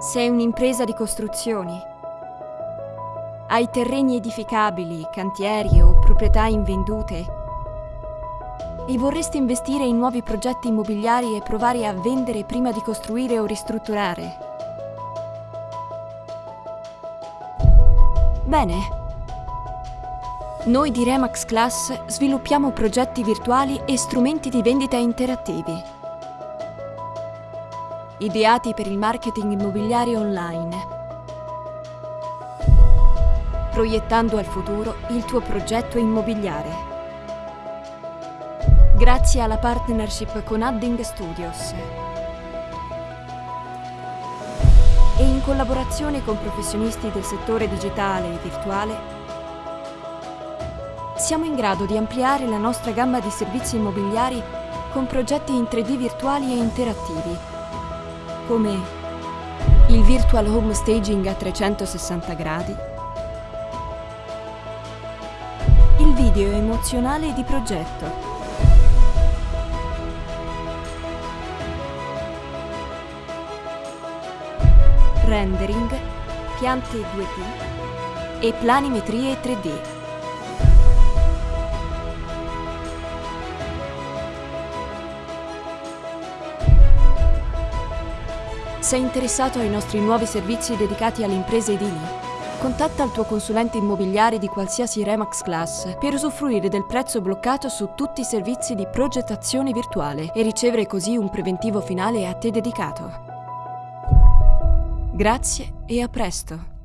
Sei un'impresa di costruzioni. Hai terreni edificabili, cantieri o proprietà invendute e vorresti investire in nuovi progetti immobiliari e provare a vendere prima di costruire o ristrutturare. Bene. Noi di Remax Class sviluppiamo progetti virtuali e strumenti di vendita interattivi. Ideati per il marketing immobiliare online. Proiettando al futuro il tuo progetto immobiliare. Grazie alla partnership con Adding Studios. E in collaborazione con professionisti del settore digitale e virtuale siamo in grado di ampliare la nostra gamma di servizi immobiliari con progetti in 3D virtuali e interattivi, come il Virtual Home Staging a 360 gradi, il video emozionale di progetto, rendering, piante 2D e planimetrie 3D. Sei interessato ai nostri nuovi servizi dedicati alle imprese edili? Contatta il tuo consulente immobiliare di qualsiasi Remax Class per usufruire del prezzo bloccato su tutti i servizi di progettazione virtuale e ricevere così un preventivo finale a te dedicato. Grazie e a presto!